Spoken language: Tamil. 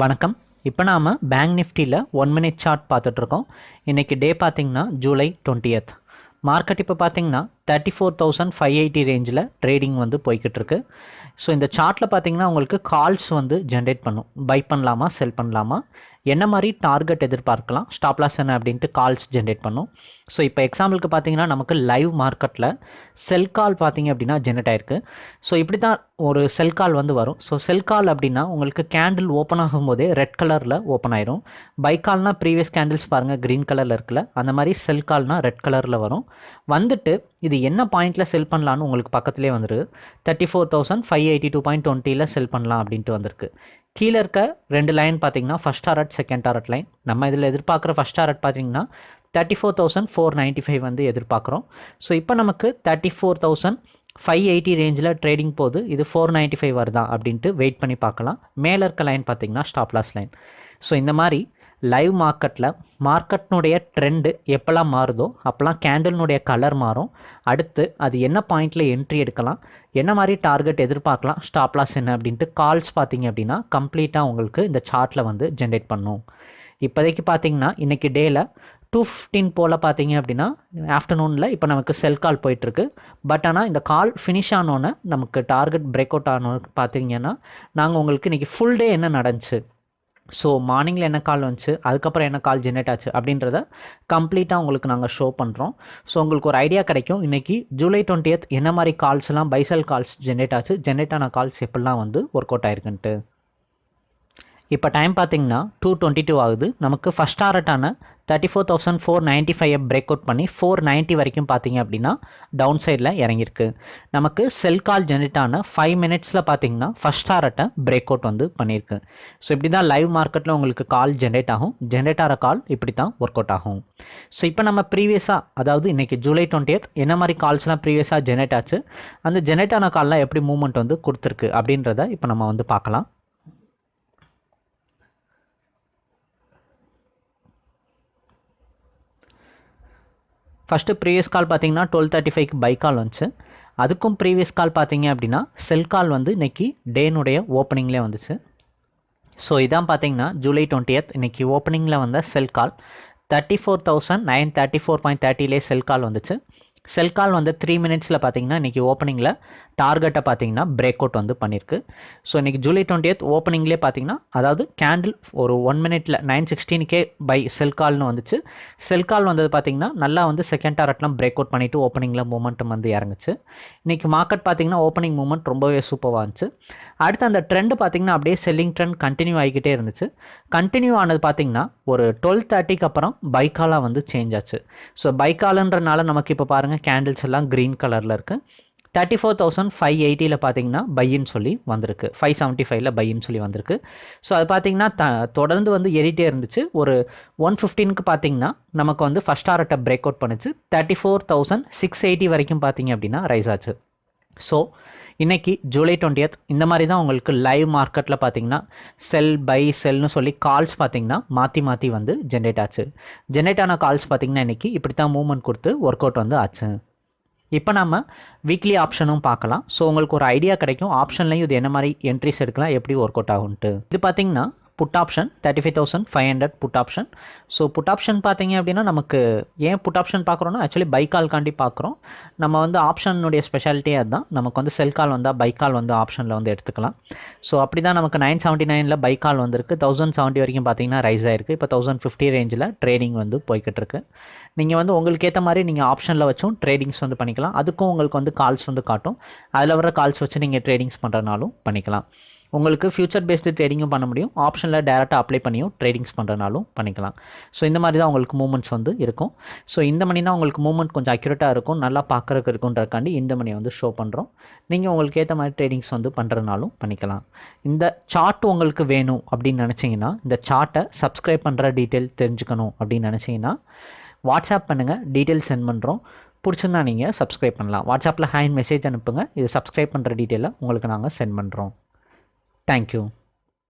வணக்கம். இப்போ நாம் பேங்க் நிஃப்டியில் ஒன் மினிட் சார்ட் பார்த்துட்ருக்கோம். இன்றைக்கி டே பார்த்திங்கன்னா ஜூலை டுவெண்ட்டியத் மார்க்கெட் இப்போ பார்த்தீங்கன்னா thirty four thousand five eighty ரேஞ்சில் ட்ரேடிங் வந்து போய்கிட்டு இருக்கு ஸோ இந்த சார்ட்டில் பார்த்தீங்கன்னா உங்களுக்கு கால்ஸ் வந்து ஜென்ரேட் பண்ணும். பை பண்ணலாமா செல் பண்ணலாமா? என்ன மாதிரி டார்கெட் எதிர்பார்க்கலாம்? ஸ்டாப் லாஸ் என்ன அப்படின்ட்டு கால்ஸ் ஜென்ரேட் பண்ணும். ஸோ இப்போ எக்ஸாம்பிளுக்கு பார்த்தீங்கன்னா நமக்கு லைவ் மார்க்கெட்டில் செல் கால் பார்த்தீங்க அப்படின்னா ஜென்ரேட் ஆயிருக்கு. ஸோ இப்படி தான் ஒரு செல் கால் வந்து வரும். ஸோ செல் கால் அப்படின்னா உங்களுக்கு கேண்டில் ஓப்பன் ஆகும்போதே ரெட் கலரில் ஓப்பன் ஆயிரும். பை கால்னால் ப்ரீவியஸ் கேண்டில்ஸ் பாருங்கள் க்ரீன் கலரில் இருக்குல்ல அந்த மாதிரி செல் கால்னால் ரெட் கலரில் வரும். வந்துட்டு இது என்ன பாயிண்ட்டில் செல் பண்ணலான்னு உங்களுக்கு பக்கத்துலேயே வந்துருக்கு thirty four thousand five eighty two point டுவெண்ட்டியில் செல் பண்ணலாம் அப்படின்ட்டு வந்திருக்கு. கீழே இருக்க ரெண்டு லைன் பார்த்தீங்கன்னா first target second target line நம்ம இதில் எதிர்பார்க்குற ஃபஸ்ட் டாரட் பார்த்தீங்கன்னா thirty four thousand four ninety five வந்து எதிர்பார்க்குறோம். ஸோ இப்போ நமக்கு thirty four thousand five eighty ரேஞ்சில் ட்ரேடிங் போது இது ஃபோர் நைன்ட்டி ஃபைவ் வருதா அப்படின்ட்டு வெயிட் பண்ணி பார்க்கலாம். மேலே இருக்க லைன் பார்த்தீங்கன்னா ஸ்டாப் லாஸ் லைன் ஸோ இந்த மாதிரி லைவ் மார்க்கெட்டில் மார்க்கெட்னுடைய ட்ரெண்டு எப்போல்லாம் மாறுதோ அப்போல்லாம் கேண்டில்னுடைய கலர் மாறும். அடுத்து அது என்ன பாயிண்டில் என்ட்ரி எடுக்கலாம் என்ன மாதிரி டார்கெட் எதிர்பார்க்கலாம் ஸ்டாப் லாஸ் என்ன அப்படின்ட்டு கால்ஸ் பார்த்தீங்க அப்படின்னா கம்ப்ளீட்டாக உங்களுக்கு இந்த சார்ட்டில் வந்து ஜென்ரேட் பண்ணும். இப்போதைக்கு பார்த்தீங்கன்னா இன்றைக்கி டேயில் டூ ஃபிஃப்டீன் போல் பார்த்தீங்க அப்படின்னா ஆஃப்டர்நூனில் இப்போ நமக்கு செல் கால் போயிட்டுருக்கு. பட் ஆனால் இந்த கால் ஃபினிஷ் ஆனோன்னே நமக்கு டார்கெட் பிரேக் அவுட் ஆனோன்னு பார்த்தீங்கன்னா நாங்கள் உங்களுக்கு இன்றைக்கி ஃபுல் டே என்ன நடந்துச்சு? ஸோ மார்னிங்கில் என்ன கால் வந்துச்சு? அதுக்கப்புறம் என்ன கால் ஜென்ரேட் ஆச்சு? அப்படின்றத கம்ப்ளீட்டாக உங்களுக்கு நாங்கள் ஷோ பண்ணுறோம் ஸோ உங்களுக்கு ஒரு ஐடியா கிடைக்கும். இன்றைக்கி ஜூலை டுவெண்ட்டி என்ன மாதிரி கால்ஸ்லாம் பைசல் கால்ஸ் ஜென்ரேட் ஆச்சு? ஜென்ரேட் ஆன கால்ஸ் எப்படிலாம் வந்து ஒர்க் அவுட் ஆயிருக்குன்ட்டு? இப்போ டைம் பார்த்தீங்கன்னா டூ டுவெண்ட்டி டூ ஆகுது. நமக்கு first டாரட்டான thirty four thousand four ninety five break out பண்ணி ஃபோர் நைன்ட்டி வரைக்கும் பார்த்தீங்க அப்படின்னா டவுன் சைடில் இறங்கியிருக்கு. நமக்கு செல் கால் ஜென்ரேட்டான ஃபைவ் மினிட்ஸில் பார்த்தீங்கன்னா ஃபஸ்ட் டாரட்டை பிரேக் அவுட் வந்து பண்ணியிருக்கு. ஸோ இப்படி தான் லைவ் மார்க்கெட்டில் உங்களுக்கு கால் ஜென்ரேட் ஆகும். ஜென்ரேட் ஆகிற கால் இப்படி தான் ஒர்க் அவுட் ஆகும். ஸோ இப்போ நம்ம ப்ரீவியஸாக அதாவது இன்றைக்கி ஜூலை டுவெண்ட்டியத் என்ன மாதிரி கால்ஸ்லாம் ப்ரீவியஸாக ஜென்ரேட் ஆச்சு? அந்த ஜென்ரேட் ஆன கால்லாம் எப்படி மூவ்மெண்ட் வந்து கொடுத்துருக்கு அப்படின்றத இப்போ நம்ம வந்து பார்க்கலாம். ஃபஸ்ட்டு ப்ரீவியஸ் கால் பார்த்தீங்கன்னா டுவெல் தேர்ட்டி ஃபைவ்க்கு பை கால் வந்துச்சு. அதுக்கும் ப்ரீவியஸ் கால் பார்த்தீங்க அப்படின்னா செல் கால் வந்து இன்றைக்கி டேனுடைய ஓப்பனிங்லேயே வந்துச்சு. ஸோ இதான் பார்த்தீங்கன்னா ஜூலை டுவெண்ட்டியத் இன்றைக்கி ஓப்பனிங்கில் வந்த sell call thirty four thousand nine thirty four point தேர்ட்டிலே sell call வந்துச்சு. செல் கால் வந்து த்ரீ மினிட்ஸில் பார்த்தீங்கன்னா இன்றைக்கி ஓப்பனிங்கில் டார்கெட்டை பார்த்தீங்கன்னா பிரேக் அவுட் வந்து பண்ணியிருக்கு ஸோ இன்றைக்கி ஜூலை டுவெண்ட்டியத் ஓப்பனிங்லேயே பார்த்தீங்கன்னா அதாவது கேண்டில் ஒரு ஒன் மினிட்ல நைன் சிக்ஸ்டீனுக்கே பை செல் கால்னு வந்துச்சு. செல் கால் வந்தது பார்த்தீங்கன்னா நல்லா வந்து செகண்ட் டாரட்லாம் பிரேக் அவுட் பண்ணிவிட்டு ஓப்பனிங்கில் மூமெண்ட்டும் வந்து இறங்குச்சு. இன்றைக்கி மார்க்கெட் பார்த்தீங்கன்னா ஓப்பனிங் மூமெண்ட் ரொம்பவே சூப்பராக இருந்துச்சு. அடுத்து அந்த ட்ரெண்டு பார்த்தீங்கன்னா அப்படியே செல்லிங் ட்ரெண்ட் கண்டினியூ ஆகிக்கிட்டே இருந்துச்சு. கண்டினியூ ஆனது பார்த்தீங்கன்னா ஒரு டுவெல் தேர்ட்டிக்கு அப்புறம் பைக்காலாக வந்து சேஞ்ச் ஆச்சு. ஸோ பைக்காலன்றனால நமக்கு இப்போ பாருங்கள் கேண்டில்ஸ் எல்லாம் க்ரீன் கலரில் இருக்குது தேர்ட்டி ஃபோர் தௌசண்ட் ஃபைவ் எயிட்டியில் பார்த்தீங்கன்னா பையின்னு சொல்லி வந்திருக்கு. ஃபைவ் செவன்ட்டி ஃபைவ்ல பையின்னு சொல்லி வந்திருக்கு. ஸோ அது பார்த்தீங்கன்னா த தொடர்ந்து வந்து ஏறிட்டே இருந்துச்சு. ஒரு ஒன் ஃபிஃப்டீனுக்கு பார்த்தீங்கன்னா நமக்கு வந்து ஃபஸ்ட் ஆர்ட்டை பிரேக் அவுட் பண்ணுச்சு. Thirty four thousand six eighty வரைக்கும் பார்த்தீங்க அப்படின்னா ரைஸ் ஆச்சு. ஸோ இன்றைக்கி ஜூலை டுவெண்ட்டியத் இந்த மாதிரி தான் உங்களுக்கு லைவ் மார்க்கெட்டில் பார்த்தீங்கன்னா செல் பை செல்னு சொல்லி கால்ஸ் பார்த்தீங்கன்னா மாற்றி மாற்றி வந்து ஜென்ரேட் ஆச்சு. ஜென்ரேட் ஆன கால்ஸ் பார்த்தீங்கன்னா இன்றைக்கி இப்படி தான் மூவ்மெண்ட் கொடுத்து ஒர்க் அவுட் வந்து ஆச்சு. இப்போ நம்ம வீக்லி ஆப்ஷனும் பார்க்கலாம். ஸோ உங்களுக்கு ஒரு ஐடியா கிடைக்கும். ஆப்ஷன்லையும் இது என்ன மாதிரி என்ட்ரிஸ் எடுக்கலாம் எப்படி ஒர்க் அவுட் ஆகும்ட்டு இது பார்த்தீங்கன்னா put option thirty five thousand five hundred put option so put option பார்த்தீங்க அப்படின்னா நமக்கு ஏன் புட் ஆப்ஷன் பார்க்குறோன்னா ஆக்சுவலி பைக்கால்காண்டி பார்க்குறோம். நம்ம வந்து ஆப்ஷனுடைய ஸ்பெஷாலிட்டியே அதுதான். நமக்கு வந்து செல் கால் வந்தால் பைக்கால் வந்து ஆப்ஷனில் வந்து எடுத்துக்கலாம். ஸோ அப்படி தான் நமக்கு நைன் செவன்ட்டி நைனில் பைக்கால் வந்திருக்கு. தௌசண்ட் செவன்ட்டி வரைக்கும் பார்த்தீங்கன்னா ரைஸ் ஆயிருக்கு. இப்போ தௌசண்ட் ஃபிஃப்டி ரேஞ்சில் ட்ரேடிங் வந்து போய்கிட்டு இருக்கு நீங்கள் வந்து உங்களுக்கு ஏற்ற மாதிரி நீங்கள் ஆப்ஷனில் வச்சும் ட்ரேடிங்ஸ் வந்து பண்ணிக்கலாம். அதுக்கும் உங்களுக்கு வந்து கால்ஸ் வந்து காட்டும். அதில் வர கால்ஸ் வச்சு நீங்கள் ட்ரேடிங்ஸ் பண்ணுறனாலும் பண்ணிக்கலாம். உங்களுக்கு ஃபியூச்சர் பேஸ்டு ட்ரேடிங்கும் பண்ண முடியும். ஆப்ஷனில் டேரெக்டாக அப்ளை பண்ணியும் ட்ரேடிங்ஸ் பண்ணுறனாலும் பண்ணிக்கலாம். ஸோ இந்த மாதிரி தான் உங்களுக்கு மூமெண்ட்ஸ் வந்து இருக்கும். ஸோ இந்த மணினா உங்களுக்கு மூமெண்ட் கொஞ்சம் அக்யூரேட்டாக இருக்கும் நல்லா பார்க்குறதுக்கு இருக்குன்றக்காண்டி இந்த மணியை வந்து ஷோ பண்ணுறோம் நீங்கள் உங்களுக்கு ஏற்ற மாதிரி ட்ரேடிங்ஸ் வந்து பண்ணுறதுனாலும் பண்ணிக்கலாம். இந்த சார்ட் உங்களுக்கு வேணும் அப்படின்னு நினச்சிங்கன்னா இந்த சார்ட்டை சப்ஸ்கிரைப் பண்ணுற டீட்டெயில் தெரிஞ்சுக்கணும் அப்படின்னு நினச்சிங்கன்னா வாட்ஸ்அப் பண்ணுங்கள் டீட்டெயில் சென்ட் பண்ணுறோம் பிடிச்சிருந்தா நீங்கள் சப்ஸ்கிரைப் பண்ணலாம். வாட்ஸ்அப்பில் ஹேண்ட் மெசேஜ் அனுப்புங்க. இது சப்ஸ்கிரைப் பண்ணுற டீட்டெயிலை உங்களுக்கு நாங்கள் சென்ட் பண்ணுறோம் Thank you.